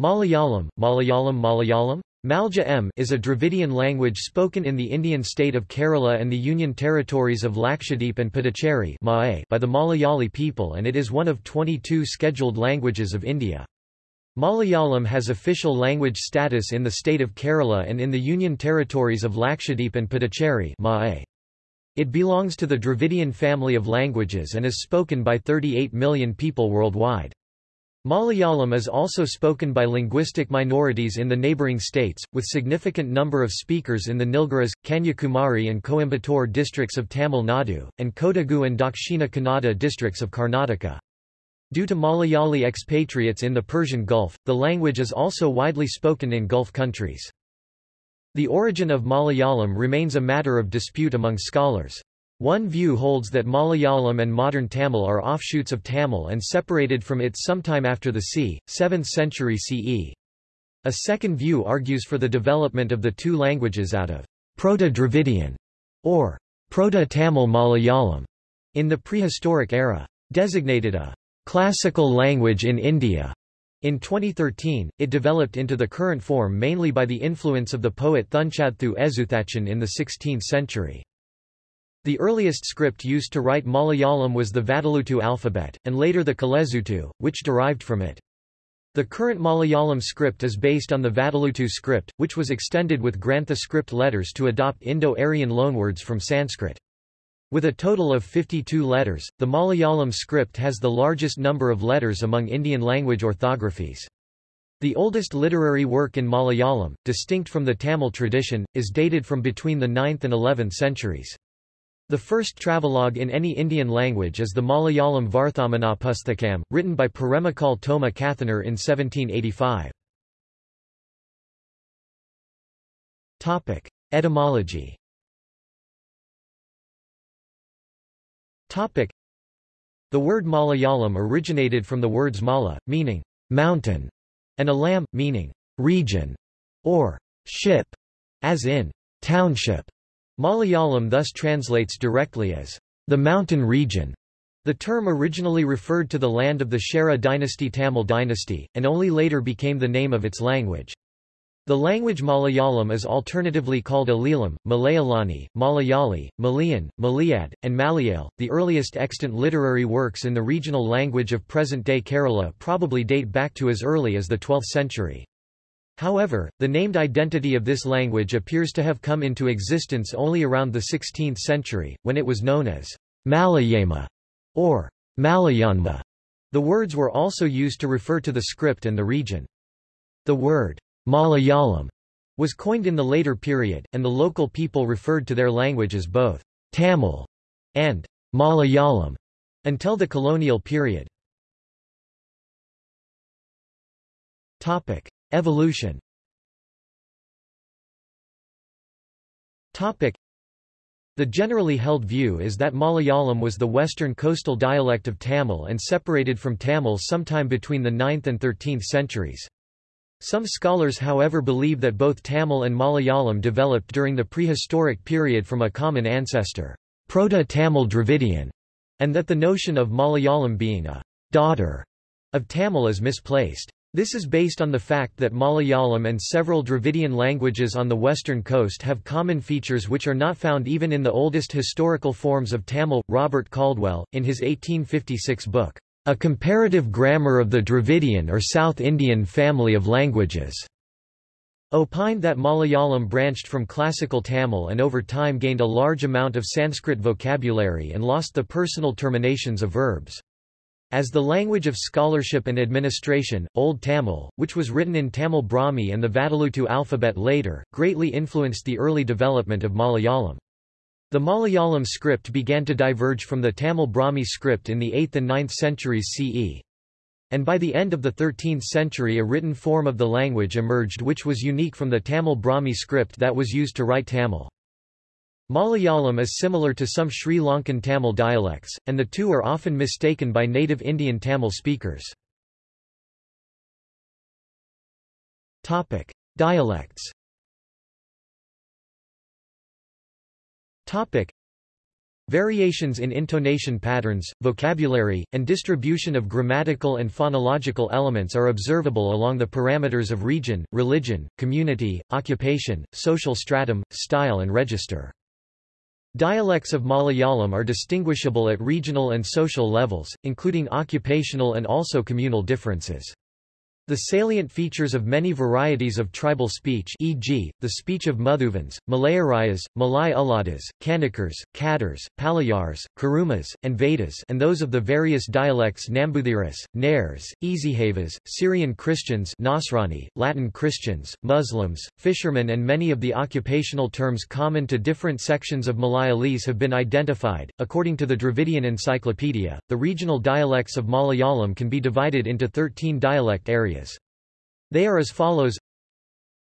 Malayalam, Malayalam Malayalam Malja is a Dravidian language spoken in the Indian state of Kerala and the Union territories of Lakshadweep and Puducherry by the Malayali people and it is one of 22 scheduled languages of India. Malayalam has official language status in the state of Kerala and in the Union territories of Lakshadweep and Puducherry It belongs to the Dravidian family of languages and is spoken by 38 million people worldwide. Malayalam is also spoken by linguistic minorities in the neighbouring states, with significant number of speakers in the Nilgiris, Kanyakumari and Coimbatore districts of Tamil Nadu, and Kodagu and Dakshina Kannada districts of Karnataka. Due to Malayali expatriates in the Persian Gulf, the language is also widely spoken in Gulf countries. The origin of Malayalam remains a matter of dispute among scholars. One view holds that Malayalam and modern Tamil are offshoots of Tamil and separated from it sometime after the c. 7th century CE. A second view argues for the development of the two languages out of Proto-Dravidian or Proto-Tamil Malayalam in the prehistoric era. Designated a classical language in India. In 2013, it developed into the current form mainly by the influence of the poet Thunchaththu Ezhuthachan in the 16th century. The earliest script used to write Malayalam was the Vatteluttu alphabet, and later the Kalezhuttu, which derived from it. The current Malayalam script is based on the Vatteluttu script, which was extended with Grantha script letters to adopt Indo-Aryan loanwords from Sanskrit. With a total of 52 letters, the Malayalam script has the largest number of letters among Indian language orthographies. The oldest literary work in Malayalam, distinct from the Tamil tradition, is dated from between the 9th and 11th centuries. The first travelogue in any Indian language is the Malayalam Varthamanapusthakam, written by Paremmakkal Thoma Kathanar in 1785. Etymology The word Malayalam originated from the words mala, meaning mountain, and alam, meaning region, or ship, as in township. Malayalam thus translates directly as the mountain region. The term originally referred to the land of the Chera dynasty Tamil dynasty, and only later became the name of its language. The language Malayalam is alternatively called Alilam, Malayalani, Malayali, Malayan, Malayad, and Malayal. The earliest extant literary works in the regional language of present-day Kerala probably date back to as early as the 12th century. However, the named identity of this language appears to have come into existence only around the 16th century, when it was known as Malayama or Malayanma. The words were also used to refer to the script and the region. The word Malayalam was coined in the later period, and the local people referred to their language as both Tamil and Malayalam until the colonial period. Topic: Evolution The generally held view is that Malayalam was the western coastal dialect of Tamil and separated from Tamil sometime between the 9th and 13th centuries. Some scholars however believe that both Tamil and Malayalam developed during the prehistoric period from a common ancestor, Proto-Tamil Dravidian, and that the notion of Malayalam being a daughter of Tamil is misplaced. This is based on the fact that Malayalam and several Dravidian languages on the western coast have common features which are not found even in the oldest historical forms of Tamil. Robert Caldwell, in his 1856 book, A Comparative Grammar of the Dravidian or South Indian Family of Languages, opined that Malayalam branched from classical Tamil and over time gained a large amount of Sanskrit vocabulary and lost the personal terminations of verbs. As the language of scholarship and administration, Old Tamil, which was written in Tamil Brahmi and the Vatteluttu alphabet later, greatly influenced the early development of Malayalam. The Malayalam script began to diverge from the Tamil Brahmi script in the 8th and 9th centuries CE. And by the end of the 13th century a written form of the language emerged which was unique from the Tamil Brahmi script that was used to write Tamil. Malayalam is similar to some Sri Lankan Tamil dialects, and the two are often mistaken by native Indian Tamil speakers. Topic: Dialects. Topic: Variations in intonation patterns, vocabulary, and distribution of grammatical and phonological elements are observable along the parameters of region, religion, community, occupation, social stratum, style and register. Dialects of Malayalam are distinguishable at regional and social levels, including occupational and also communal differences. The salient features of many varieties of tribal speech e.g., the speech of Muthuvans, Malayarayas, Malay Uladas, Kanikars, Kadars, Palayars, Kurumas, and Vedas and those of the various dialects Nambuthiris, Nairs, Ezhavas, Syrian Christians Nasrani, Latin Christians, Muslims, fishermen and many of the occupational terms common to different sections of Malayalese have been identified. According to the Dravidian Encyclopedia, the regional dialects of Malayalam can be divided into 13 dialect areas. They are as follows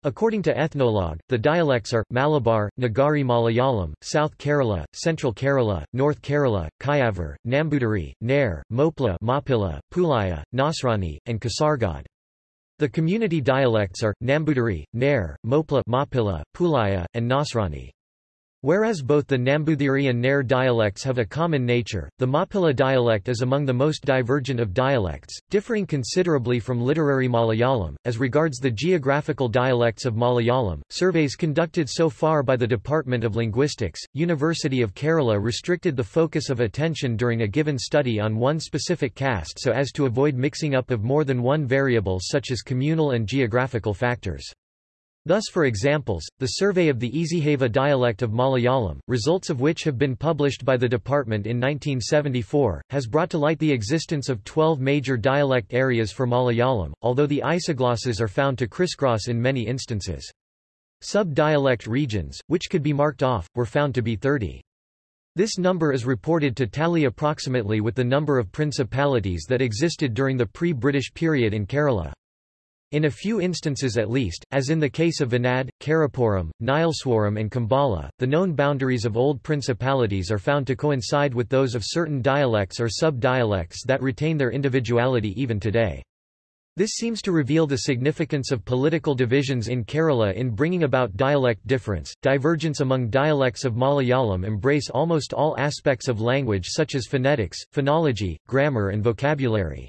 According to Ethnologue, the dialects are, Malabar, Nagari Malayalam, South Kerala, Central Kerala, North Kerala, Kayavur, Nambutiri, Nair, Mopla Mapilla, Pulaya, Nasrani, and Kasargod. The community dialects are, Nambutiri, Nair, Mopla Mapilla, Pulaya, and Nasrani. Whereas both the Nambuthiri and Nair dialects have a common nature, the Mapilla dialect is among the most divergent of dialects, differing considerably from literary Malayalam. As regards the geographical dialects of Malayalam, surveys conducted so far by the Department of Linguistics, University of Kerala restricted the focus of attention during a given study on one specific caste so as to avoid mixing up of more than one variable such as communal and geographical factors. Thus for examples, the survey of the Ezhava dialect of Malayalam, results of which have been published by the department in 1974, has brought to light the existence of 12 major dialect areas for Malayalam, although the isoglosses are found to crisscross in many instances. Sub-dialect regions, which could be marked off, were found to be 30. This number is reported to tally approximately with the number of principalities that existed during the pre-British period in Kerala. In a few instances at least, as in the case of Venad, Karapuram, Nileswaram and Kambala, the known boundaries of old principalities are found to coincide with those of certain dialects or sub-dialects that retain their individuality even today. This seems to reveal the significance of political divisions in Kerala in bringing about dialect difference. Divergence among dialects of Malayalam embrace almost all aspects of language such as phonetics, phonology, grammar and vocabulary.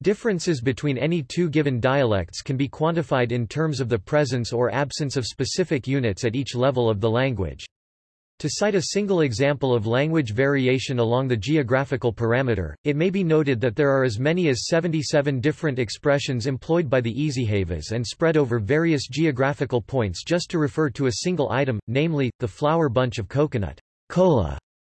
Differences between any two given dialects can be quantified in terms of the presence or absence of specific units at each level of the language. To cite a single example of language variation along the geographical parameter, it may be noted that there are as many as 77 different expressions employed by the Ezhavas and spread over various geographical points just to refer to a single item, namely, the flower bunch of coconut. Kola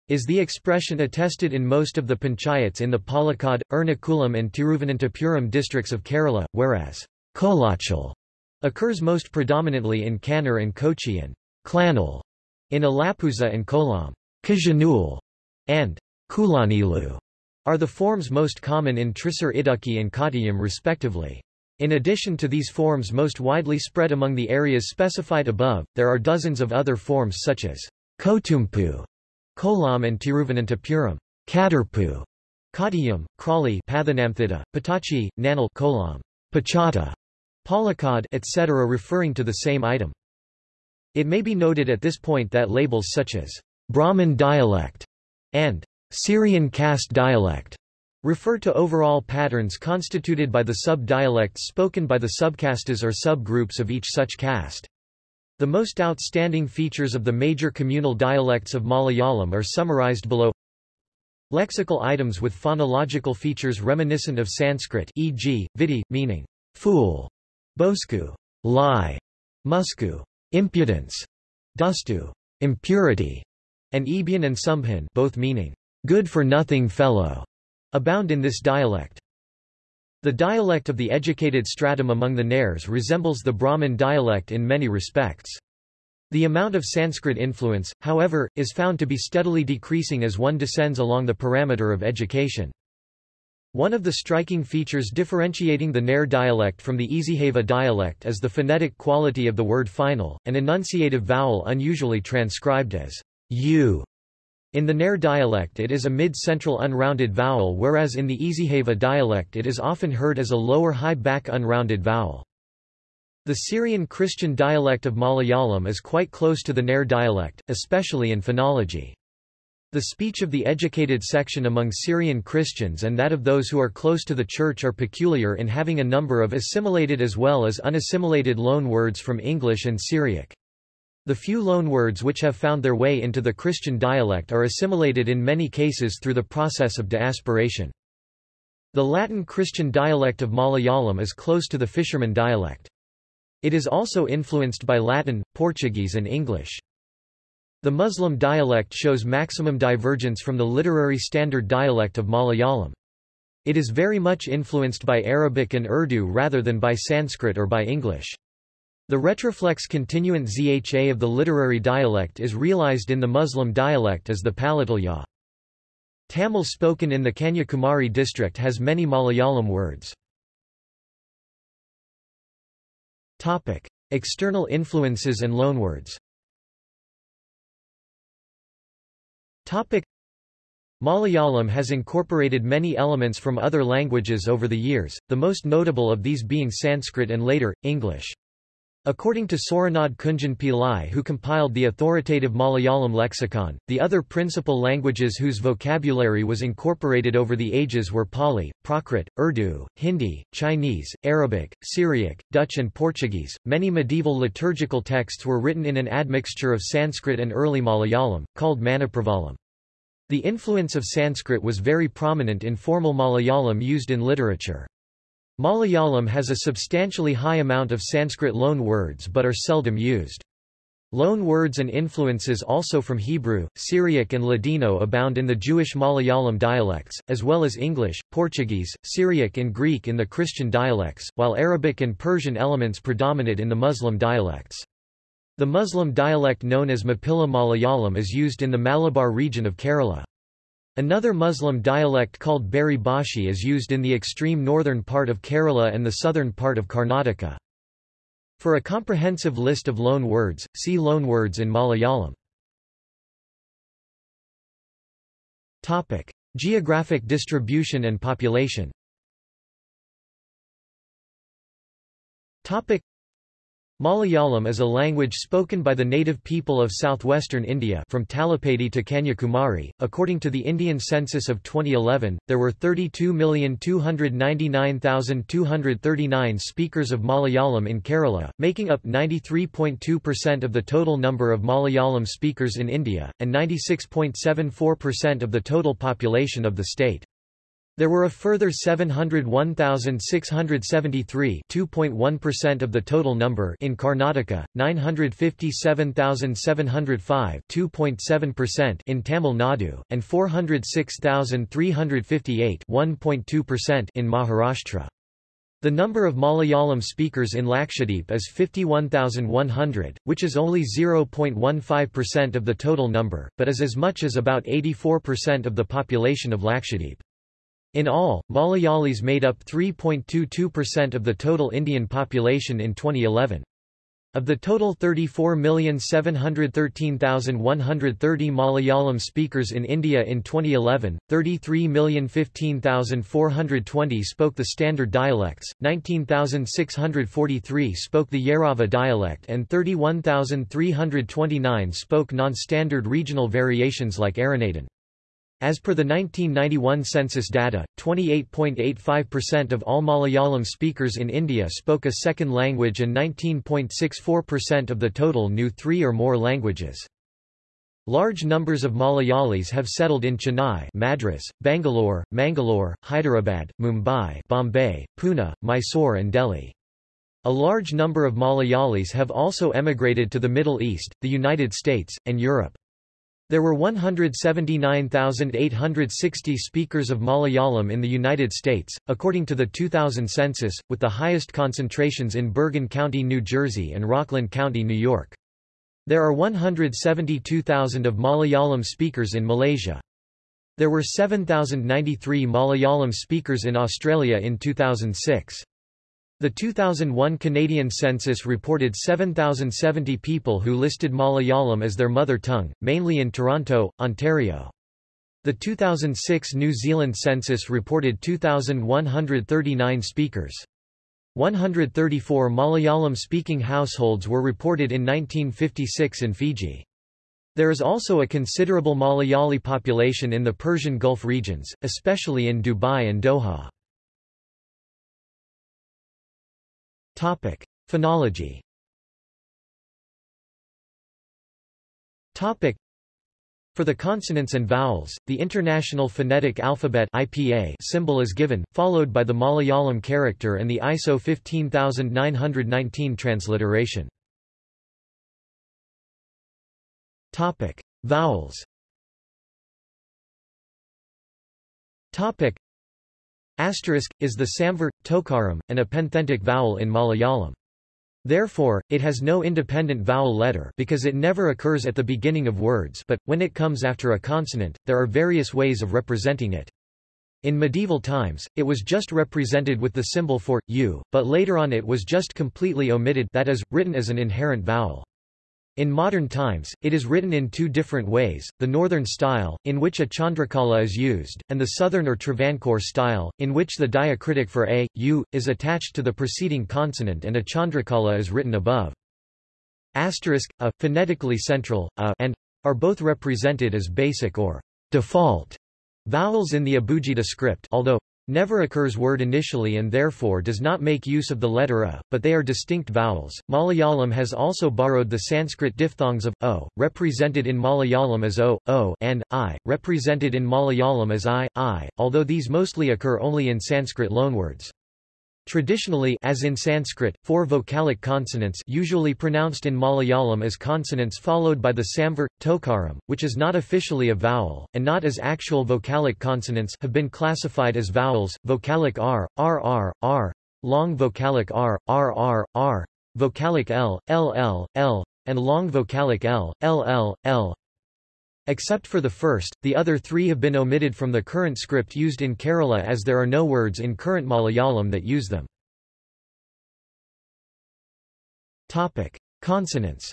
is the expression attested in most of the panchayats in the Palakkad, Ernakulam and Tiruvananthapuram districts of Kerala, whereas kolachal occurs most predominantly in Kannur and Kochi and klanal in Alappuzha and Kollam. Kajanul and kulanilu are the forms most common in Thrissur Idukki and Kottayam respectively. In addition to these forms most widely spread among the areas specified above, there are dozens of other forms such as Kotumpu Kollam and Tiruvananthapuram, Kadarpu, Kottayam, Crawley, Pathanamthitta, Patachi, Nanal, Kollam, Pachata, Palakkad, etc. referring to the same item. It may be noted at this point that labels such as Brahmin dialect and Syrian caste dialect refer to overall patterns constituted by the sub-dialects spoken by the subcastes or subgroups of each such caste. The most outstanding features of the major communal dialects of Malayalam are summarized below. Lexical items with phonological features reminiscent of Sanskrit e.g., vidi, meaning fool, bosku, lie, musku, impudence, dustu, impurity, and ebyan and sumbhan both meaning good-for-nothing fellow, abound in this dialect. The dialect of the educated stratum among the Nairs resembles the Brahmin dialect in many respects. The amount of Sanskrit influence, however, is found to be steadily decreasing as one descends along the parameter of education. One of the striking features differentiating the Nair dialect from the Ezhava dialect is the phonetic quality of the word final, an enunciative vowel unusually transcribed as u in the Nair dialect it is a mid-central unrounded vowel whereas in the Ezhava dialect it is often heard as a lower high-back unrounded vowel. The Syrian Christian dialect of Malayalam is quite close to the Nair dialect, especially in phonology. The speech of the educated section among Syrian Christians and that of those who are close to the Church are peculiar in having a number of assimilated as well as unassimilated loan words from English and Syriac. The few loanwords which have found their way into the Christian dialect are assimilated in many cases through the process of diasporation. The Latin Christian dialect of Malayalam is close to the fisherman dialect. It is also influenced by Latin, Portuguese and English. The Muslim dialect shows maximum divergence from the literary standard dialect of Malayalam. It is very much influenced by Arabic and Urdu rather than by Sanskrit or by English. The retroflex continuant zha of the literary dialect is realized in the Muslim dialect as the palatal ya. Tamil spoken in the Kanyakumari district has many Malayalam words. Topic: External influences and loanwords. Topic: Malayalam has incorporated many elements from other languages over the years, the most notable of these being Sanskrit and later, English. According to Sooranad Kunjan Pillai who compiled the authoritative Malayalam lexicon, the other principal languages whose vocabulary was incorporated over the ages were Pali, Prakrit, Urdu, Hindi, Chinese, Arabic, Syriac, Dutch and Portuguese. Many medieval liturgical texts were written in an admixture of Sanskrit and early Malayalam, called Manipravalam. The influence of Sanskrit was very prominent in formal Malayalam used in literature. Malayalam has a substantially high amount of Sanskrit loan words but are seldom used. Loan words and influences also from Hebrew, Syriac and Ladino abound in the Jewish Malayalam dialects, as well as English, Portuguese, Syriac and Greek in the Christian dialects, while Arabic and Persian elements predominate in the Muslim dialects. The Muslim dialect known as Mappila Malayalam is used in the Malabar region of Kerala. Another Muslim dialect called Beri Bashi is used in the extreme northern part of Kerala and the southern part of Karnataka. For a comprehensive list of loan words, see loanwords in Malayalam. Topic: Geographic distribution and population. Topic: Malayalam is a language spoken by the native people of southwestern India from Talapady to Kanyakumari. According to the Indian census of 2011, there were 32,299,239 speakers of Malayalam in Kerala, making up 93.2% of the total number of Malayalam speakers in India, and 96.74% of the total population of the state. There were a further 701,673 2.1% of the total number in Karnataka, 957,705 2.7% in Tamil Nadu, and 406,358 1.2% in Maharashtra. The number of Malayalam speakers in Lakshadweep is 51,100, which is only 0.15% of the total number, but is as much as about 84% of the population of Lakshadweep. In all, Malayalis made up 3.22% of the total Indian population in 2011. Of the total 34,713,130 Malayalam speakers in India in 2011, 33,015,420 spoke the standard dialects, 19,643 spoke the Yerava dialect and 31,329 spoke non-standard regional variations like Aranadan. As per the 1991 census data, 28.85% of all Malayalam speakers in India spoke a second language and 19.64% of the total knew three or more languages. Large numbers of Malayalis have settled in Chennai, Madras, Bangalore, Mangalore, Hyderabad, Mumbai, Bombay, Pune, Mysore and Delhi. A large number of Malayalis have also emigrated to the Middle East, the United States, and Europe. There were 179,860 speakers of Malayalam in the United States, according to the 2000 census, with the highest concentrations in Bergen County, New Jersey and Rockland County, New York. There are 172,000 of Malayalam speakers in Malaysia. There were 7,093 Malayalam speakers in Australia in 2006. The 2001 Canadian census reported 7,070 people who listed Malayalam as their mother tongue, mainly in Toronto, Ontario. The 2006 New Zealand census reported 2,139 speakers. 134 Malayalam-speaking households were reported in 1956 in Fiji. There is also a considerable Malayali population in the Persian Gulf regions, especially in Dubai and Doha. Topic: Phonology. Topic: For the consonants and vowels, the International Phonetic Alphabet (IPA) symbol is given, followed by the Malayalam character and the ISO 15919 transliteration. Topic: Vowels. Topic: Asterisk is the samvert tokaram, an epenthetic vowel in Malayalam. Therefore, it has no independent vowel letter because it never occurs at the beginning of words but, when it comes after a consonant, there are various ways of representing it. In medieval times, it was just represented with the symbol for, u, but later on it was just completely omitted that is, written as an inherent vowel. In modern times, it is written in two different ways, the northern style, in which a chandrakala is used, and the southern or Travancore style, in which the diacritic for a, u, is attached to the preceding consonant and a chandrakala is written above. Asterisk, a, phonetically central, a, and are both represented as basic or default vowels in the Abugida script although never occurs word initially and therefore does not make use of the letter a, but they are distinct vowels. Malayalam has also borrowed the Sanskrit diphthongs of o, represented in Malayalam as o, o, and i, represented in Malayalam as i, i, although these mostly occur only in Sanskrit loanwords. Traditionally as in Sanskrit, four vocalic consonants usually pronounced in Malayalam as consonants followed by the samvert, tokaram, which is not officially a vowel, and not as actual vocalic consonants have been classified as vowels, vocalic r, rr, r, long vocalic r, rr, r, vocalic l, ll, l, and long vocalic l, ll, l. Except for the first, the other three have been omitted from the current script used in Kerala as there are no words in current Malayalam that use them. Topic: Consonants.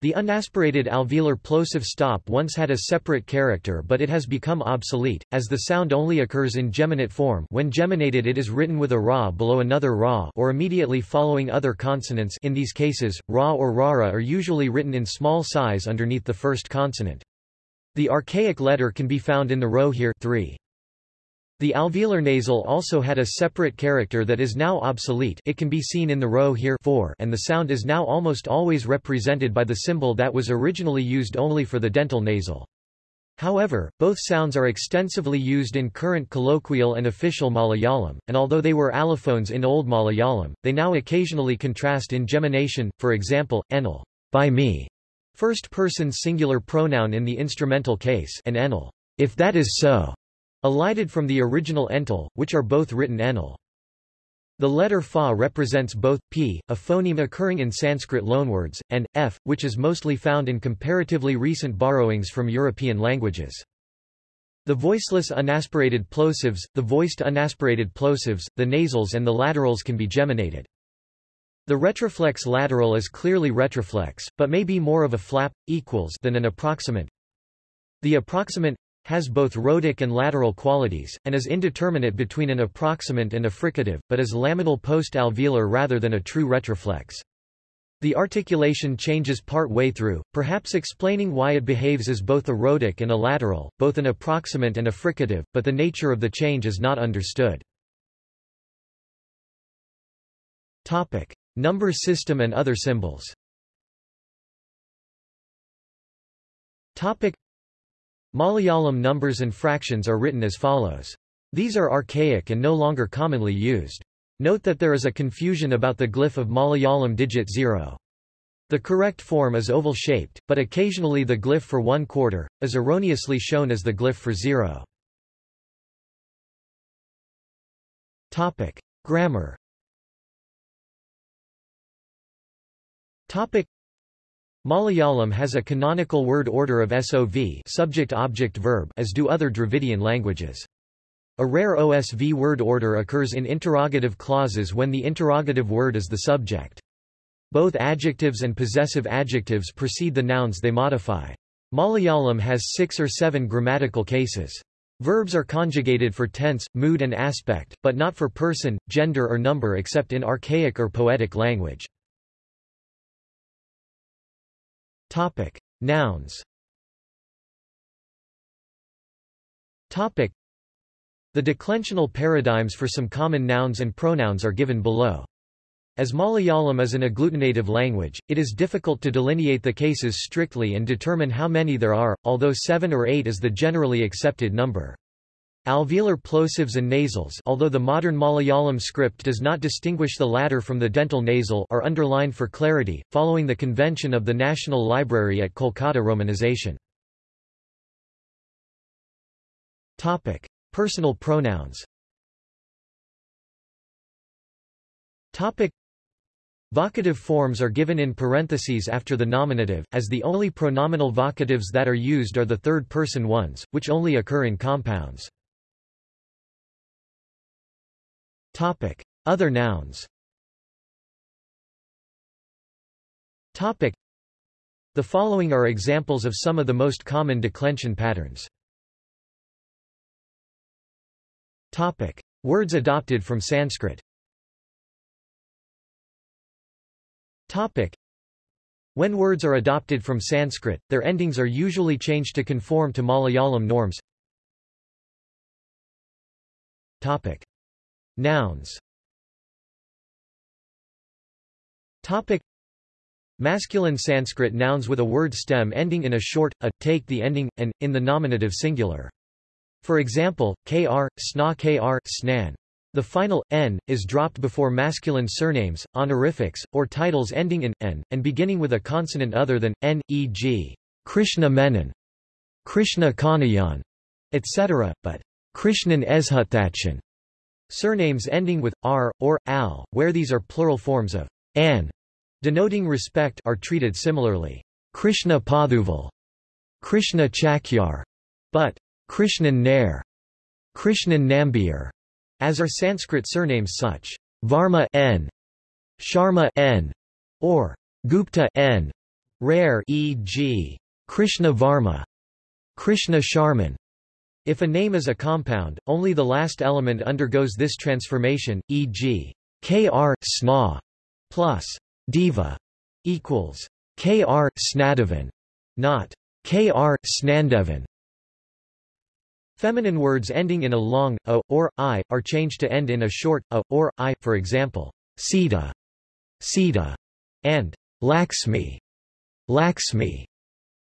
The unaspirated alveolar plosive stop once had a separate character but it has become obsolete, as the sound only occurs in geminate form when geminated it is written with a ra below another ra or immediately following other consonants in these cases, ra or rara are usually written in small size underneath the first consonant. The archaic letter can be found in the row here 3. The alveolar nasal also had a separate character that is now obsolete it can be seen in the row here 4 and the sound is now almost always represented by the symbol that was originally used only for the dental nasal. However, both sounds are extensively used in current colloquial and official Malayalam, and although they were allophones in Old Malayalam, they now occasionally contrast in gemination, for example, enal by me, first person singular pronoun in the instrumental case and enal, if that is so, Elided from the original ental, which are both written enal. The letter fa represents both, p, a phoneme occurring in Sanskrit loanwords, and, f, which is mostly found in comparatively recent borrowings from European languages. The voiceless unaspirated plosives, the voiced unaspirated plosives, the nasals and the laterals can be geminated. The retroflex lateral is clearly retroflex, but may be more of a flap, equals than an approximant. The approximant has both rhotic and lateral qualities, and is indeterminate between an approximant and a fricative, but is laminal post-alveolar rather than a true retroflex. The articulation changes part way through, perhaps explaining why it behaves as both a rhotic and a lateral, both an approximant and a fricative, but the nature of the change is not understood. Topic. Number system and other symbols Topic. Malayalam numbers and fractions are written as follows. These are archaic and no longer commonly used. Note that there is a confusion about the glyph of Malayalam digit 0. The correct form is oval-shaped, but occasionally the glyph for one quarter, is erroneously shown as the glyph for zero. Topic. Grammar Topic. Malayalam has a canonical word order of SOV subject-object-verb as do other Dravidian languages. A rare OSV word order occurs in interrogative clauses when the interrogative word is the subject. Both adjectives and possessive adjectives precede the nouns they modify. Malayalam has six or seven grammatical cases. Verbs are conjugated for tense, mood and aspect, but not for person, gender or number except in archaic or poetic language. Topic. Nouns Topic. The declensional paradigms for some common nouns and pronouns are given below. As Malayalam is an agglutinative language, it is difficult to delineate the cases strictly and determine how many there are, although seven or eight is the generally accepted number. Alveolar plosives and nasals although the modern Malayalam script does not distinguish the latter from the dental nasal are underlined for clarity, following the convention of the National Library at Kolkata romanization. Topic. Personal pronouns Topic. Vocative forms are given in parentheses after the nominative, as the only pronominal vocatives that are used are the third-person ones, which only occur in compounds. Topic. Other nouns Topic. The following are examples of some of the most common declension patterns. Topic. Words adopted from Sanskrit Topic. When words are adopted from Sanskrit, their endings are usually changed to conform to Malayalam norms. Topic. Nouns Topic Masculine Sanskrit nouns with a word stem ending in a short, a, take the ending, and, in the nominative singular. For example, kr, sna kr, snan. The final, n, is dropped before masculine surnames, honorifics, or titles ending in, n, and beginning with a consonant other than, n, e.g., Krishna Menon, Krishna Kanayan, etc., but Krishnan Ezhuthachan Surnames ending with r, or al, where these are plural forms of an, denoting respect are treated similarly. Krishna Padhuval, Krishna Chakyar, but Krishnan Nair, Krishnan Nambiar, as are Sanskrit surnames such Varma n, Sharma n, or Gupta n, rare e.g. Krishna Varma, Krishna Sharman, if a name is a compound, only the last element undergoes this transformation, e.g. kr sna plus diva equals kr snadavan, not kr snandevan. Feminine words ending in a long a or i are changed to end in a short a or i, for example, Sita, Sita, and Lakshmi, Lakshmi.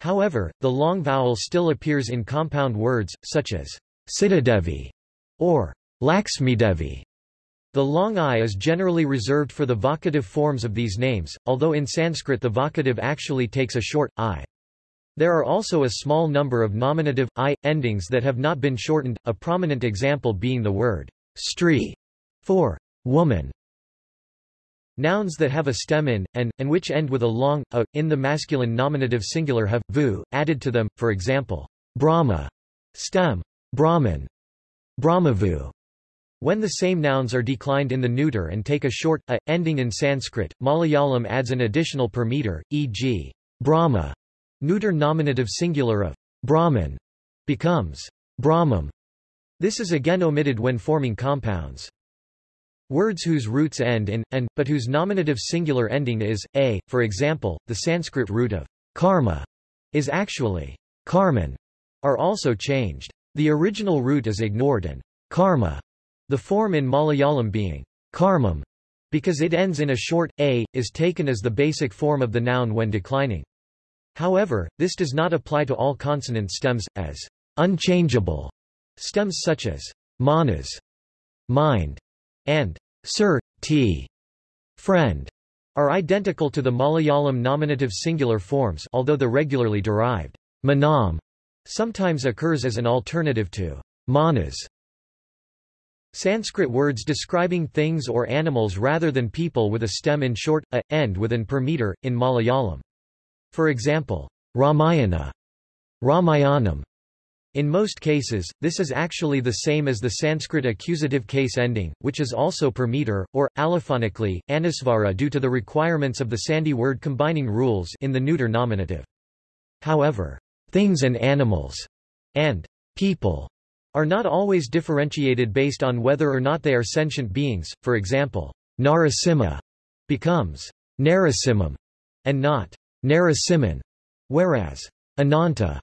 However, the long vowel still appears in compound words, such as Sitadevi or Lakshmidevi. The long i is generally reserved for the vocative forms of these names, although in Sanskrit the vocative actually takes a short, i. There are also a small number of nominative, i, endings that have not been shortened, a prominent example being the word stri for woman. Nouns that have a stem in, and, and which end with a long, a, in the masculine nominative singular have, vu, added to them, for example, Brahma, stem, Brahman, Brahmavu. When the same nouns are declined in the neuter and take a short, a, ending in Sanskrit, Malayalam adds an additional per meter, e.g., Brahma, neuter nominative singular of Brahman, becomes Brahmam. This is again omitted when forming compounds. Words whose roots end in, and, but whose nominative singular ending is, a, for example, the Sanskrit root of karma is actually karman, are also changed. The original root is ignored and karma, the form in Malayalam being karmam, because it ends in a short, a, is taken as the basic form of the noun when declining. However, this does not apply to all consonant stems, as unchangeable stems such as manas, mind, and sir, t, friend, are identical to the Malayalam nominative singular forms although the regularly derived manam sometimes occurs as an alternative to manas. Sanskrit words describing things or animals rather than people with a stem in short, a, end with an per meter, in Malayalam. For example, Ramayana, Ramayanam, in most cases, this is actually the same as the Sanskrit accusative case ending, which is also per meter, or, allophonically, anusvara due to the requirements of the Sandhi word combining rules in the neuter nominative. However, things and animals and people are not always differentiated based on whether or not they are sentient beings, for example, Narasimha becomes Narasimham and not Narasimhan. whereas Ananta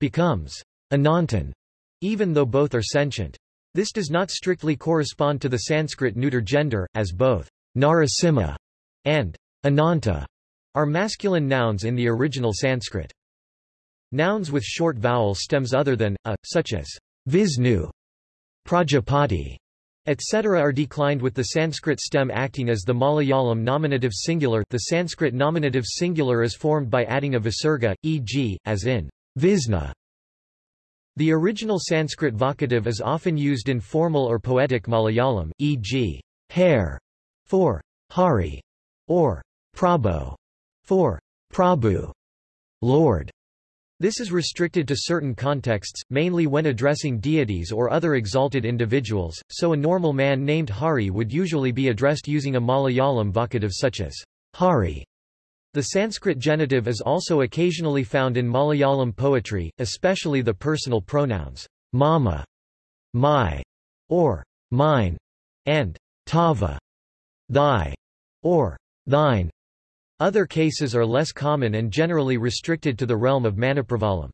becomes Anantan, even though both are sentient. This does not strictly correspond to the Sanskrit neuter gender, as both Narasimha and Ananta are masculine nouns in the original Sanskrit. Nouns with short vowel stems other than a, such as Visnu, Prajapati, etc. are declined with the Sanskrit stem acting as the Malayalam nominative singular the Sanskrit nominative singular is formed by adding a visarga, e.g., as in Visna. The original Sanskrit vocative is often used in formal or poetic Malayalam, e.g., hair for Hari or Prabhu for Prabhu, Lord. This is restricted to certain contexts, mainly when addressing deities or other exalted individuals, so a normal man named Hari would usually be addressed using a Malayalam vocative such as Hari. The Sanskrit genitive is also occasionally found in Malayalam poetry, especially the personal pronouns mama, my, or mine, and tava, thy, or thine. Other cases are less common and generally restricted to the realm of Manipravalam.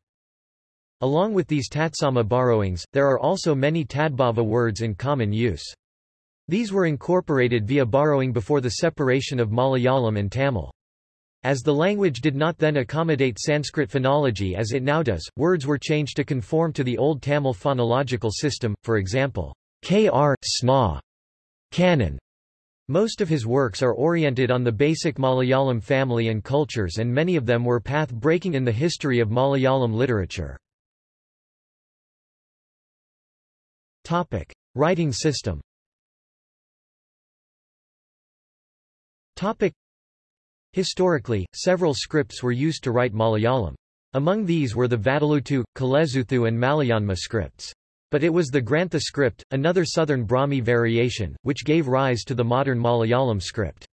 Along with these Tatsama borrowings, there are also many Tadbhava words in common use. These were incorporated via borrowing before the separation of Malayalam and Tamil. As the language did not then accommodate Sanskrit phonology as it now does, words were changed to conform to the Old Tamil phonological system, for example, kr, sna, canon, most of his works are oriented on the basic Malayalam family and cultures and many of them were path-breaking in the history of Malayalam literature. Topic. Writing system Topic. Historically, several scripts were used to write Malayalam. Among these were the Vatteluttu, Kalezuthu and Malayanma scripts. But it was the Grantha script, another southern Brahmi variation, which gave rise to the modern Malayalam script.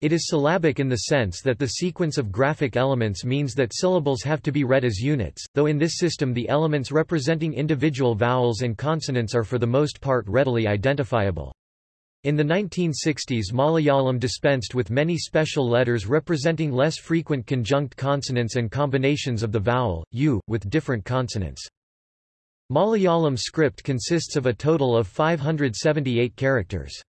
It is syllabic in the sense that the sequence of graphic elements means that syllables have to be read as units, though in this system the elements representing individual vowels and consonants are for the most part readily identifiable. In the 1960s Malayalam dispensed with many special letters representing less frequent conjunct consonants and combinations of the vowel, u, with different consonants. Malayalam script consists of a total of 578 characters.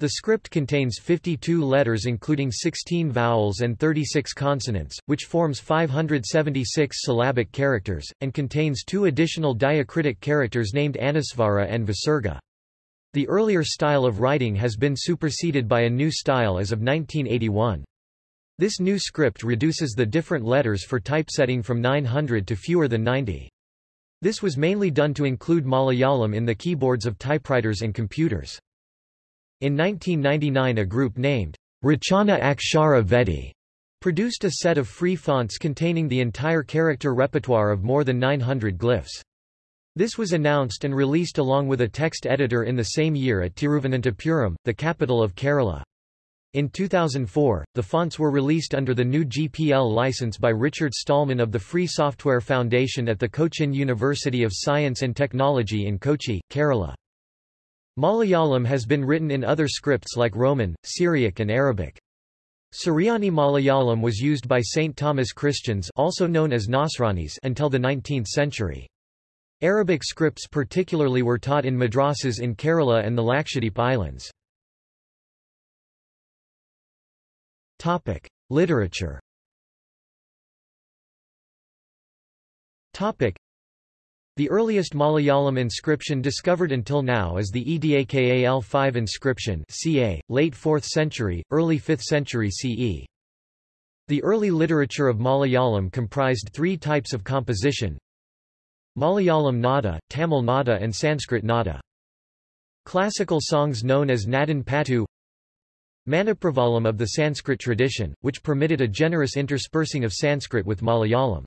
The script contains 52 letters including 16 vowels and 36 consonants, which forms 576 syllabic characters, and contains two additional diacritic characters named Anusvara and Visarga. The earlier style of writing has been superseded by a new style as of 1981. This new script reduces the different letters for typesetting from 900 to fewer than 90. This was mainly done to include Malayalam in the keyboards of typewriters and computers. In 1999 a group named Rachana Akshara Vedi produced a set of free fonts containing the entire character repertoire of more than 900 glyphs. This was announced and released along with a text editor in the same year at Tiruvananthapuram, the capital of Kerala. In 2004, the fonts were released under the new GPL license by Richard Stallman of the Free Software Foundation at the Cochin University of Science and Technology in Kochi, Kerala. Malayalam has been written in other scripts like Roman, Syriac and Arabic. Suryani Malayalam was used by St. Thomas Christians also known as Nasranis until the 19th century. Arabic scripts particularly were taught in madrasas in Kerala and the Lakshadweep Islands. Topic: Literature. Topic: The earliest Malayalam inscription discovered until now is the Edakal5 inscription, ca. late 4th century, early 5th century CE. The early literature of Malayalam comprised three types of composition. Malayalam nada, Tamil nada and Sanskrit nada. Classical songs known as Nadan Pattu Manipravalam of the Sanskrit tradition, which permitted a generous interspersing of Sanskrit with Malayalam.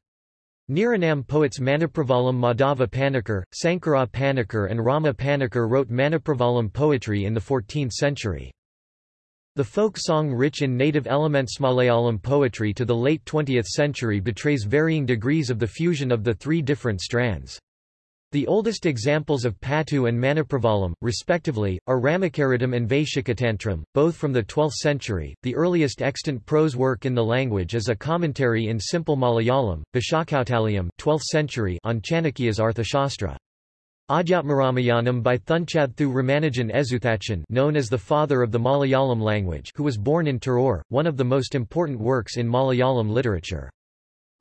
Niranam poets Manipravalam Madhava Panikkar, Sankara Panikkar and Rama Panikkar wrote Manipravalam poetry in the 14th century. The folk song rich in native elements Malayalam poetry to the late 20th century betrays varying degrees of the fusion of the three different strands. The oldest examples of Patu and Manipravalam, respectively, are Ramakaritam and Vaishikatantram, both from the 12th century. The earliest extant prose work in the language is a commentary in simple Malayalam, Bhashakautaliyam 12th century on Chanakya's Arthashastra. Adhyatmaramayanam by Thunchatthu Ramanujan Ezhuthachan known as the father of the Malayalam language who was born in Tirur, one of the most important works in Malayalam literature.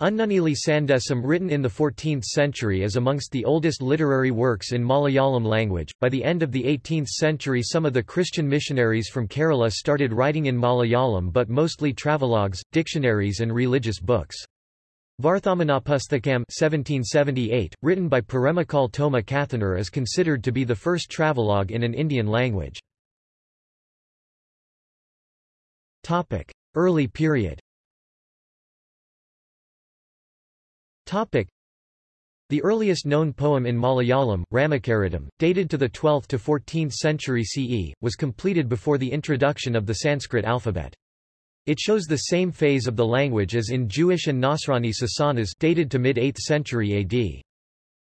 Unnunili Sandesam written in the 14th century is amongst the oldest literary works in Malayalam language. By the end of the 18th century some of the Christian missionaries from Kerala started writing in Malayalam but mostly travelogues, dictionaries and religious books. Varthamanapusthakam 1778, written by Paremmakkal Thoma Kathanar is considered to be the first travelogue in an Indian language. Early period The earliest known poem in Malayalam, Ramacaritam, dated to the 12th to 14th century CE, was completed before the introduction of the Sanskrit alphabet. It shows the same phase of the language as in Jewish and Nasrani Sasanas dated to mid-8th century AD.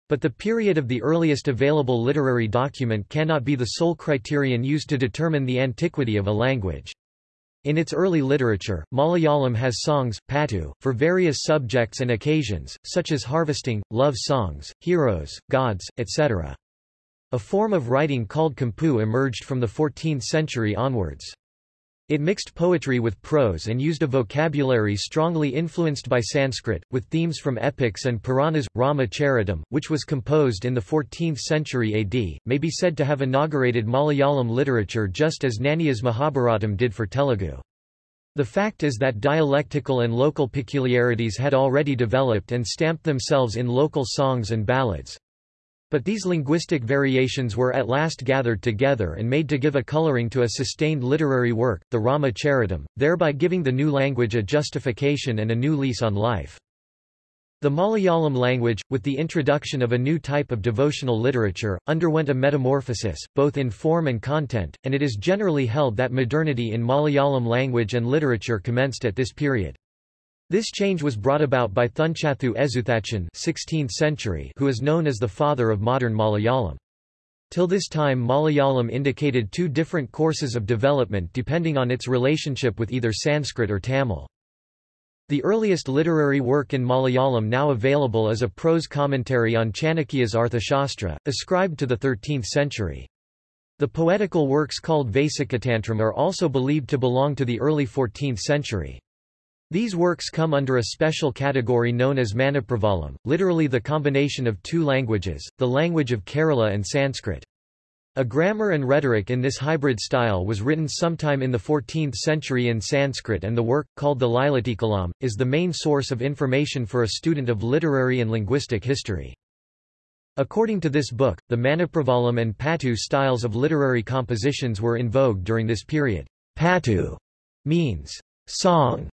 But the period of the earliest available literary document cannot be the sole criterion used to determine the antiquity of a language. In its early literature, Malayalam has songs, patu, for various subjects and occasions, such as harvesting, love songs, heroes, gods, etc. A form of writing called kampu emerged from the 14th century onwards. It mixed poetry with prose and used a vocabulary strongly influenced by Sanskrit, with themes from epics and Puranas. Rama Charitam, which was composed in the 14th century AD, may be said to have inaugurated Malayalam literature just as Nannayya's Mahabharatam did for Telugu. The fact is that dialectical and local peculiarities had already developed and stamped themselves in local songs and ballads. But these linguistic variations were at last gathered together and made to give a coloring to a sustained literary work, the Rama Charitam, thereby giving the new language a justification and a new lease on life. The Malayalam language, with the introduction of a new type of devotional literature, underwent a metamorphosis, both in form and content, and it is generally held that modernity in Malayalam language and literature commenced at this period. This change was brought about by Thunchathu Ezhuthachan 16th century who is known as the father of modern Malayalam. Till this time Malayalam indicated two different courses of development depending on its relationship with either Sanskrit or Tamil. The earliest literary work in Malayalam now available is a prose commentary on Chanakya's Arthashastra, ascribed to the 13th century. The poetical works called Vaishikatantram are also believed to belong to the early 14th century. These works come under a special category known as Manipravalam, literally the combination of two languages, the language of Kerala and Sanskrit. A grammar and rhetoric in this hybrid style was written sometime in the 14th century in Sanskrit and the work, called the Lilatilakam, is the main source of information for a student of literary and linguistic history. According to this book, the Manipravalam and Patu styles of literary compositions were in vogue during this period. Patu means song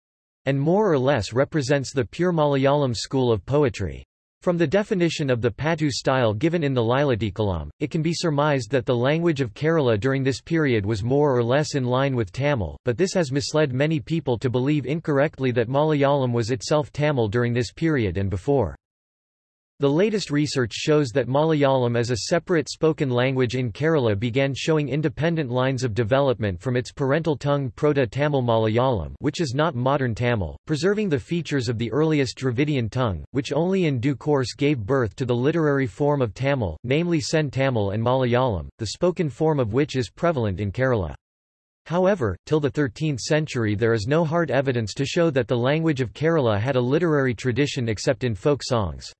and more or less represents the pure Malayalam school of poetry. From the definition of the Patu style given in the Lilatilakam, it can be surmised that the language of Kerala during this period was more or less in line with Tamil, but this has misled many people to believe incorrectly that Malayalam was itself Tamil during this period and before. The latest research shows that Malayalam as a separate spoken language in Kerala began showing independent lines of development from its parental tongue Proto-Tamil Malayalam which is not modern Tamil, preserving the features of the earliest Dravidian tongue, which only in due course gave birth to the literary form of Tamil, namely Sen Tamil and Malayalam, the spoken form of which is prevalent in Kerala. However, till the 13th century there is no hard evidence to show that the language of Kerala had a literary tradition except in folk songs.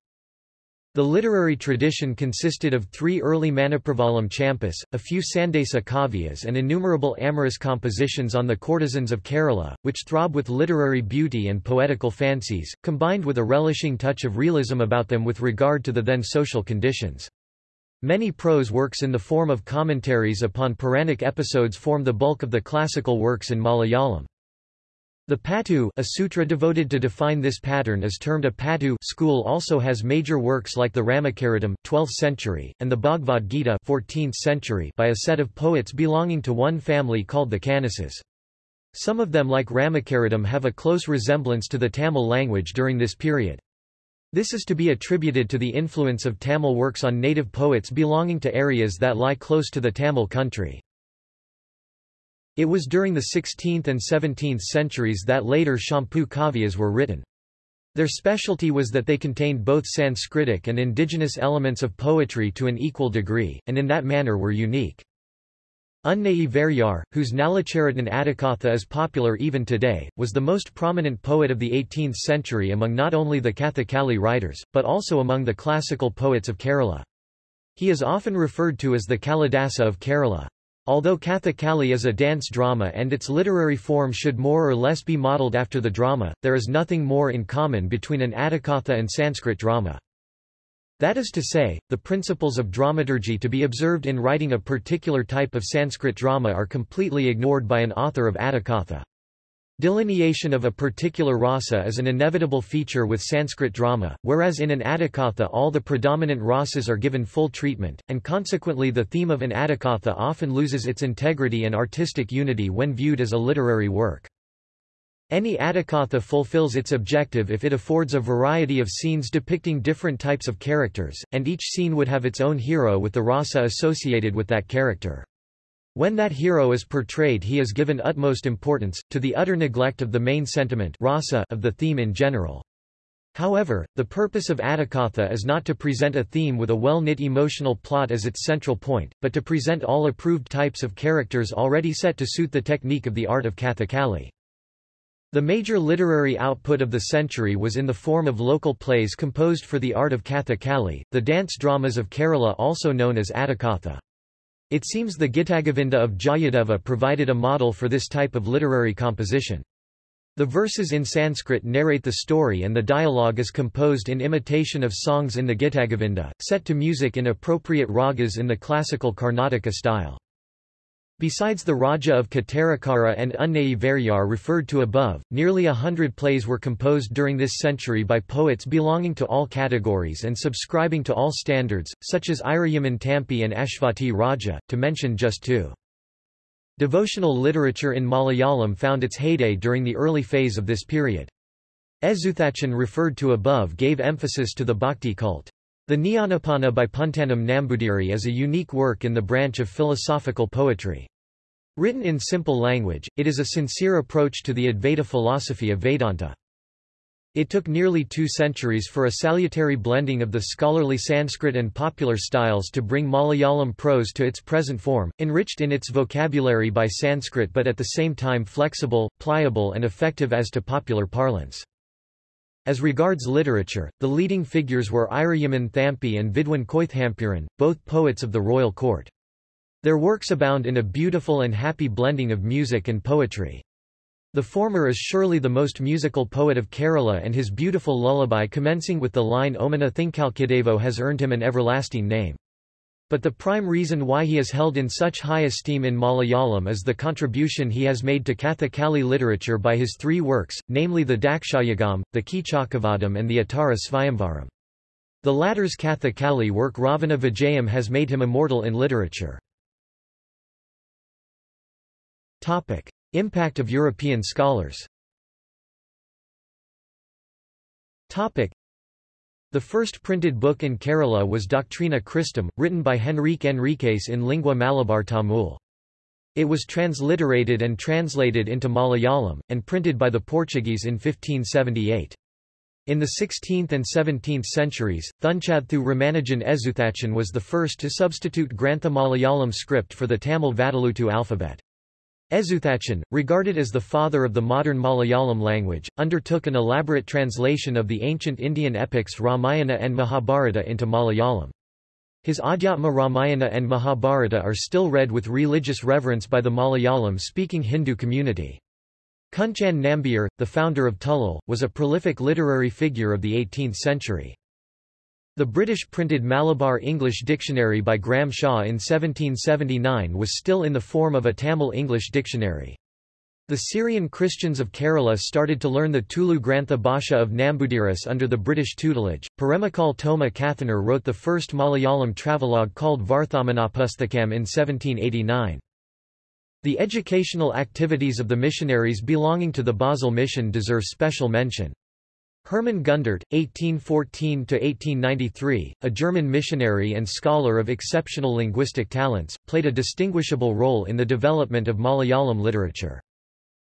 The literary tradition consisted of three early Manipravalam champas, a few Sandesa kavyas and innumerable amorous compositions on the courtesans of Kerala, which throb with literary beauty and poetical fancies, combined with a relishing touch of realism about them with regard to the then social conditions. Many prose works in the form of commentaries upon Puranic episodes form the bulk of the classical works in Malayalam. The Patu a sutra devoted to define this pattern is termed a Patu school also has major works like the Ramacaritam 12th century, and the Bhagavad Gita 14th century by a set of poets belonging to one family called the Kanasas. Some of them like Ramacaritam have a close resemblance to the Tamil language during this period. This is to be attributed to the influence of Tamil works on native poets belonging to areas that lie close to the Tamil country. It was during the 16th and 17th centuries that later Champu Kavyas were written. Their specialty was that they contained both Sanskritic and indigenous elements of poetry to an equal degree, and in that manner were unique. Unnayi Variyar, whose Nalacharitham Attakatha is popular even today, was the most prominent poet of the 18th century among not only the Kathakali writers, but also among the classical poets of Kerala. He is often referred to as the Kalidasa of Kerala. Although Kathakali is a dance drama and its literary form should more or less be modelled after the drama, there is nothing more in common between an Attakatha and Sanskrit drama. That is to say, the principles of dramaturgy to be observed in writing a particular type of Sanskrit drama are completely ignored by an author of Attakatha. Delineation of a particular rasa is an inevitable feature with Sanskrit drama, whereas in an Attakatha all the predominant rasas are given full treatment, and consequently the theme of an Attakatha often loses its integrity and artistic unity when viewed as a literary work. Any Attakatha fulfills its objective if it affords a variety of scenes depicting different types of characters, and each scene would have its own hero with the rasa associated with that character. When that hero is portrayed he is given utmost importance, to the utter neglect of the main sentiment rasa of the theme in general. However, the purpose of Attakatha is not to present a theme with a well-knit emotional plot as its central point, but to present all approved types of characters already set to suit the technique of the art of Kathakali. The major literary output of the century was in the form of local plays composed for the art of Kathakali, the dance dramas of Kerala also known as Attakatha. It seems the Gitagovinda of Jayadeva provided a model for this type of literary composition. The verses in Sanskrit narrate the story and the dialogue is composed in imitation of songs in the Gitagovinda, set to music in appropriate ragas in the classical Karnataka style. Besides the Raja of Kottarakara and Unnayi referred to above, nearly a hundred plays were composed during this century by poets belonging to all categories and subscribing to all standards, such as Irayaman Tampi and Ashvati Raja, to mention just two. Devotional literature in Malayalam found its heyday during the early phase of this period. Ezhuthachan referred to above gave emphasis to the bhakti cult. The Jnanappana by Puntanam Nambudiri is a unique work in the branch of philosophical poetry. Written in simple language, it is a sincere approach to the Advaita philosophy of Vedanta. It took nearly two centuries for a salutary blending of the scholarly Sanskrit and popular styles to bring Malayalam prose to its present form, enriched in its vocabulary by Sanskrit but at the same time flexible, pliable and effective as to popular parlance. As regards literature, the leading figures were Irayaman Thampi and Vidwan Koithampuran, both poets of the royal court. Their works abound in a beautiful and happy blending of music and poetry. The former is surely the most musical poet of Kerala and his beautiful lullaby commencing with the line Omana Thinkalkidevo has earned him an everlasting name. But the prime reason why he is held in such high esteem in Malayalam is the contribution he has made to Kathakali literature by his three works, namely the Dakshayagam, the Kichakavadam and the Uttara Svayamvaram. The latter's Kathakali work Ravana Vijayam has made him immortal in literature. Impact of European scholars the first printed book in Kerala was Doctrina Christam, written by Henrique Enriquez in lingua Malabar Tamil. It was transliterated and translated into Malayalam, and printed by the Portuguese in 1578. In the 16th and 17th centuries, Thunchaththu Ramanujan Ezhuthachan was the first to substitute Grantha Malayalam script for the Tamil Vatteluttu alphabet. Ezhuthachan, regarded as the father of the modern Malayalam language, undertook an elaborate translation of the ancient Indian epics Ramayana and Mahabharata into Malayalam. His Adhyatma Ramayana and Mahabharata are still read with religious reverence by the Malayalam-speaking Hindu community. Kunchan Nambiar, the founder of Tullal, was a prolific literary figure of the 18th century. The British printed Malabar English Dictionary by Graham Shaw in 1779 was still in the form of a Tamil English dictionary. The Syrian Christians of Kerala started to learn the Tulu Grantha Bhasha of Nambudiris under the British tutelage. Paremmakkal Thoma Kathanar wrote the first Malayalam travelogue called Varthamanapusthakam in 1789. The educational activities of the missionaries belonging to the Basel mission deserve special mention. Hermann Gundert, 1814–1893, a German missionary and scholar of exceptional linguistic talents, played a distinguishable role in the development of Malayalam literature.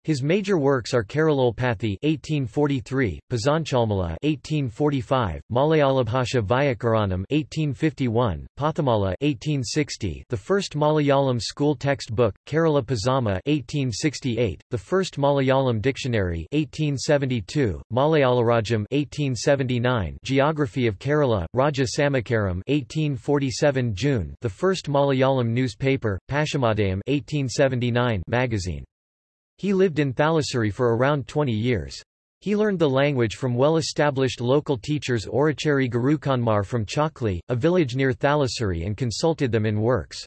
His major works are Keralolpathy (1843), Pazanchalmala (1845), Malayalambhasha Vyakaranam (1851), Pathamala (1860), the first Malayalam school textbook, Kerala Pazama (1868), the first Malayalam dictionary (1872), Malayalarajam (1879), Geography of Kerala, Raja Samakaram (1847 June), the first Malayalam newspaper, Paschimodayam (1879) magazine. He lived in Thalassery for around 20 years. He learned the language from well-established local teachers Orachari Gurukanmar from Chakli, a village near Thalassery and consulted them in works.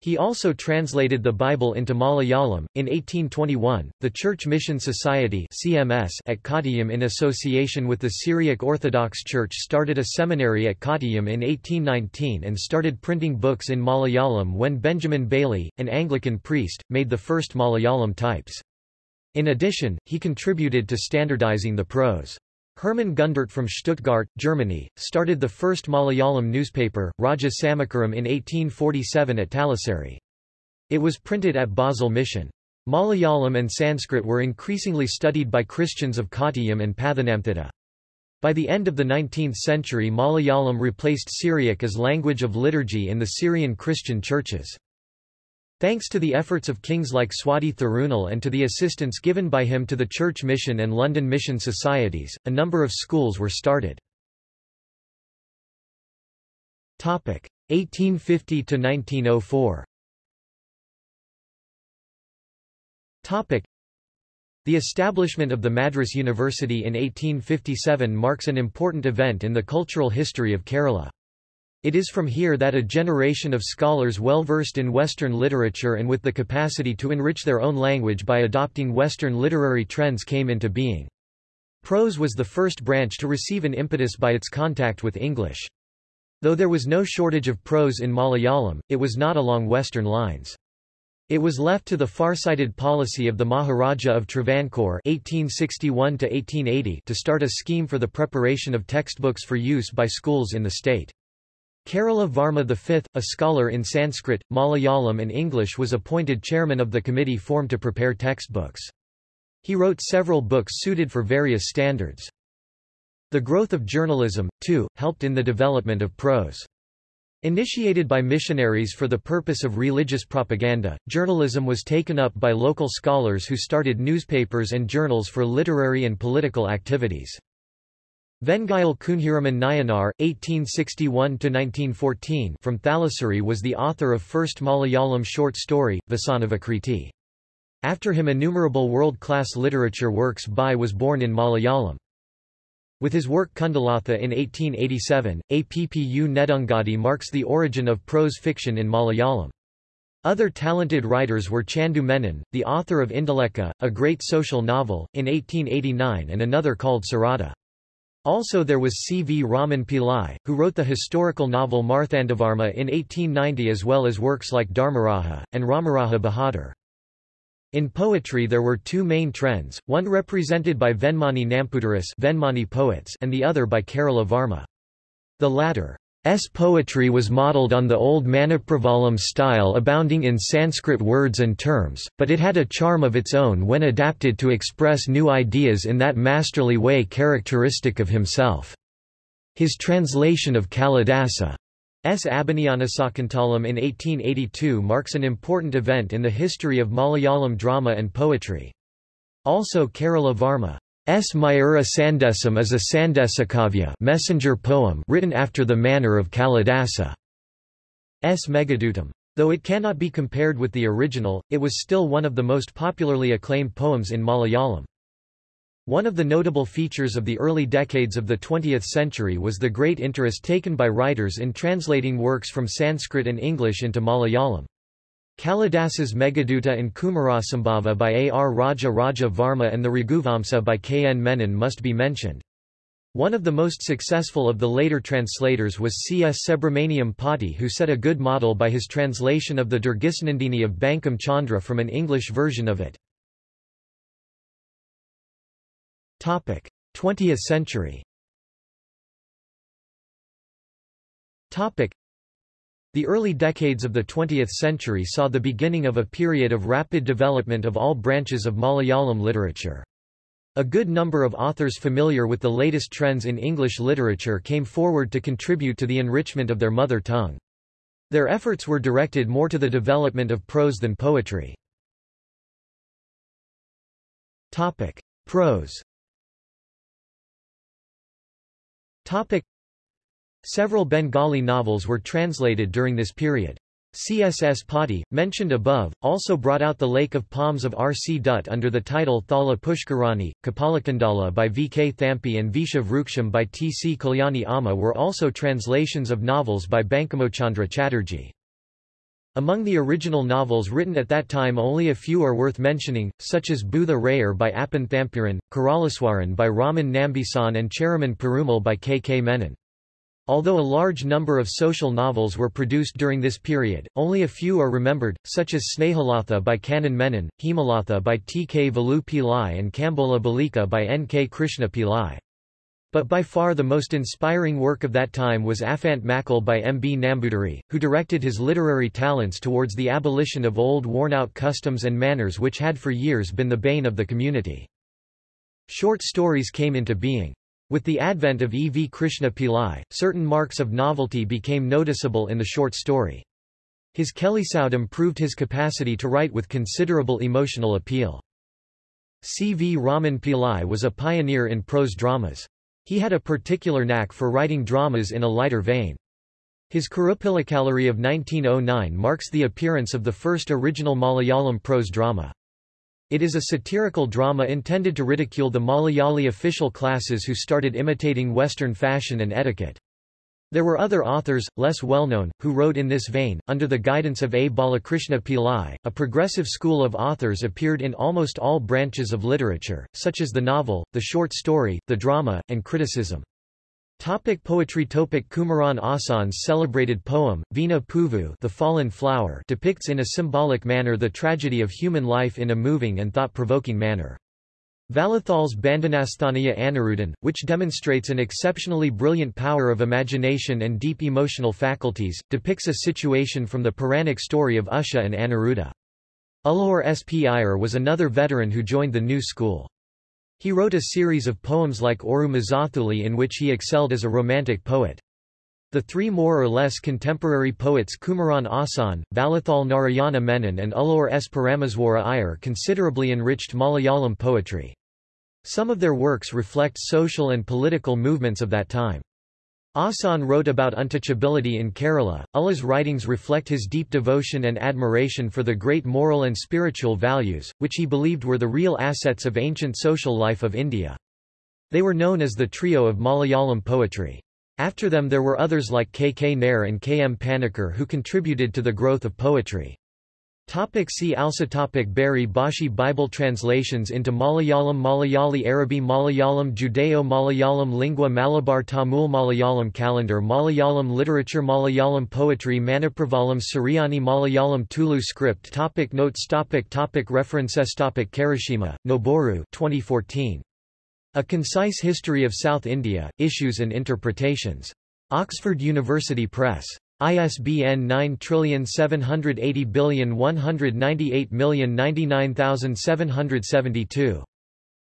He also translated the Bible into Malayalam. In 1821, the Church Mission Society (CMS) at Kottayam in association with the Syriac Orthodox Church started a seminary at Kottayam in 1819 and started printing books in Malayalam when Benjamin Bailey, an Anglican priest, made the first Malayalam types. In addition, he contributed to standardizing the prose. Hermann Gundert from Stuttgart, Germany, started the first Malayalam newspaper, Raja Samakaram in 1847 at Thalassery. It was printed at Basel Mission. Malayalam and Sanskrit were increasingly studied by Christians of Kottayam and Pathanamthitta. By the end of the 19th century Malayalam replaced Syriac as language of liturgy in the Syrian Christian churches. Thanks to the efforts of kings like Swati Thirunal and to the assistance given by him to the Church Mission and London Mission Societies, a number of schools were started. 1850 to 1904. The establishment of the Madras University in 1857 marks an important event in the cultural history of Kerala. It is from here that a generation of scholars well versed in Western literature and with the capacity to enrich their own language by adopting Western literary trends came into being. Prose was the first branch to receive an impetus by its contact with English. Though there was no shortage of prose in Malayalam, it was not along Western lines. It was left to the far-sighted policy of the Maharaja of Travancore (1861–1880) to start a scheme for the preparation of textbooks for use by schools in the state. Kerala Varma V, a scholar in Sanskrit, Malayalam and English was appointed chairman of the committee formed to prepare textbooks. He wrote several books suited for various standards. The growth of journalism, too, helped in the development of prose. Initiated by missionaries for the purpose of religious propaganda, journalism was taken up by local scholars who started newspapers and journals for literary and political activities. Vengayil Kunhiraman Nayanar, 1861–1914 from Thalassery was the author of first Malayalam short story, Vasanavikriti. After him innumerable world-class literature works by was born in Malayalam. With his work Kundalatha in 1887, Appu Nedungadi marks the origin of prose fiction in Malayalam. Other talented writers were Chandu Menon, the author of Indulekha, a great social novel, in 1889 and another called Sarada. Also there was C. V. Raman Pillai, who wrote the historical novel Marthandavarma in 1890 as well as works like Dharmaraja, and Ramaraja Bahadur. In poetry there were two main trends, one represented by Venmani Nampudaris Venmani poets and the other by Kerala Varma. The latter S poetry was modelled on the old Manipravalam style abounding in Sanskrit words and terms, but it had a charm of its own when adapted to express new ideas in that masterly way characteristic of himself. His translation of Kalidasa's Abhijnanasakuntalam in 1882 marks an important event in the history of Malayalam drama and poetry. Also Kerala Varma S. Mayura Sandesam is a Sandesakavya messenger poem written after the manner of Kalidasa. S. Meghadutam. Though it cannot be compared with the original, it was still one of the most popularly acclaimed poems in Malayalam. One of the notable features of the early decades of the 20th century was the great interest taken by writers in translating works from Sanskrit and English into Malayalam. Kalidasa's Meghaduta and Kumarasambhava by A. R. Raja Raja Varma and the Raghuvamsa by K. N. Menon must be mentioned. One of the most successful of the later translators was C. S. Subramaniam Patti who set a good model by his translation of the Durgeshanandini of Bankim Chandra from an English version of it. 20th century the early decades of the 20th century saw the beginning of a period of rapid development of all branches of Malayalam literature. A good number of authors familiar with the latest trends in English literature came forward to contribute to the enrichment of their mother tongue. Their efforts were directed more to the development of prose than poetry. Topic: Prose. Several Bengali novels were translated during this period. CSS Patti, mentioned above, also brought out The Lake of Palms of R. C. Dutt under the title Thala Pushkarani, Kapalakundala by V. K. Thampi and Visha Vruksham by T. C. Kalyani Amma were also translations of novels by Bankimochandra Chatterjee. Among the original novels written at that time only a few are worth mentioning, such as Bootha Rayar by Appan Thampuran, Karalaswaran by Raman Nambisan and Cheraman Perumal by K. K. Menon. Although a large number of social novels were produced during this period, only a few are remembered, such as Snehalatha by Kannan Menon, Hemalatha by T. K. Velu Pillai and Kambola Balika by N. K. Krishna Pillai. But by far the most inspiring work of that time was Afant Makkal by M. B. Nambudiri, who directed his literary talents towards the abolition of old worn-out customs and manners which had for years been the bane of the community. Short stories came into being. With the advent of E. V. Krishna Pillai, certain marks of novelty became noticeable in the short story. His Kelisoudam proved his capacity to write with considerable emotional appeal. C. V. Raman Pillai was a pioneer in prose dramas. He had a particular knack for writing dramas in a lighter vein. His Kurupillakallari of 1909 marks the appearance of the first original Malayalam prose drama. It is a satirical drama intended to ridicule the Malayali official classes who started imitating Western fashion and etiquette. There were other authors, less well-known, who wrote in this vein. Under the guidance of A. Balakrishna Pillai, a progressive school of authors appeared in almost all branches of literature, such as the novel, the short story, the drama, and criticism. Topic poetry Topic Kumaran Asan's celebrated poem, Vina Puvu The Fallen Flower depicts in a symbolic manner the tragedy of human life in a moving and thought-provoking manner. Vallathol's Bandhanasthanaya Anirudan, which demonstrates an exceptionally brilliant power of imagination and deep emotional faculties, depicts a situation from the Puranic story of Usha and Aniruddha. Ulloor S. P. Iyer was another veteran who joined the new school. He wrote a series of poems like Oru Mazathuli in which he excelled as a romantic poet. The three more or less contemporary poets Kumaran Asan, Vallathol Narayana Menon and Ulloor S. Parameswara Iyer considerably enriched Malayalam poetry. Some of their works reflect social and political movements of that time. Asan wrote about untouchability in Kerala. Ulloor's writings reflect his deep devotion and admiration for the great moral and spiritual values, which he believed were the real assets of ancient social life of India. They were known as the trio of Malayalam poetry. After them there were others like K. K. Nair and K. M. Panikkar who contributed to the growth of poetry. Topic see also topic Bari Bashi Bible translations into Malayalam Malayali Arabi Malayalam Judeo-Malayalam Lingua Malabar Tamil Malayalam Calendar Malayalam Literature Malayalam Poetry Manipravalam Suryani Malayalam Tulu Script topic Notes topic topic References topic Karashima, Noboru 2014. A Concise History of South India, Issues and Interpretations. Oxford University Press. ISBN 9780198099772.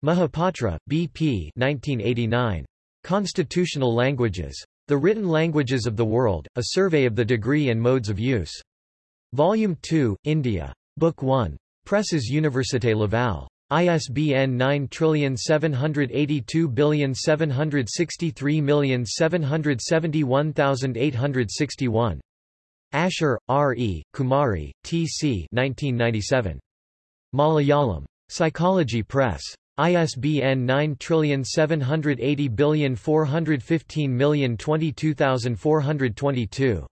Mahapatra, B.P. 1989. Constitutional Languages. The Written Languages of the World, A Survey of the Degree and Modes of Use. Volume 2, India. Book 1. Presses Université Laval. ISBN 9782763771861. Asher, R. E., Kumari, T. C. 1997. Malayalam. Psychology Press. ISBN 9780415022422.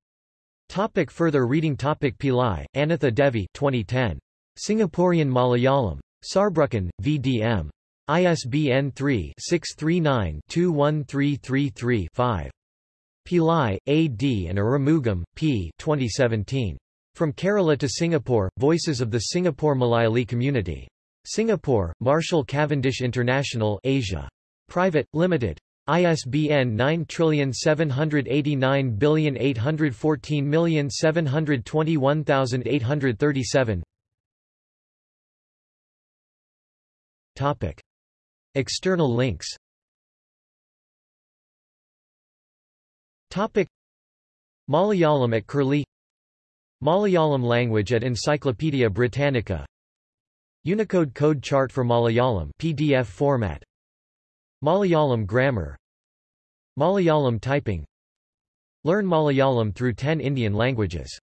Topic further reading Topic Pillai, Anitha Devi 2010. Singaporean Malayalam. Saarbrücken, V.D.M. ISBN 3-639-21333-5. Pillai, A. D. and Arumugam, P. 2017. From Kerala to Singapore, Voices of the Singapore Malayali Community. Singapore, Marshall Cavendish International Asia. Private, Limited. ISBN 9789814721837 Topic. External links. Topic. Malayalam at Curlie Malayalam language at Encyclopaedia Britannica. Unicode code chart for Malayalam PDF format. Malayalam grammar. Malayalam typing. Learn Malayalam through 10 Indian languages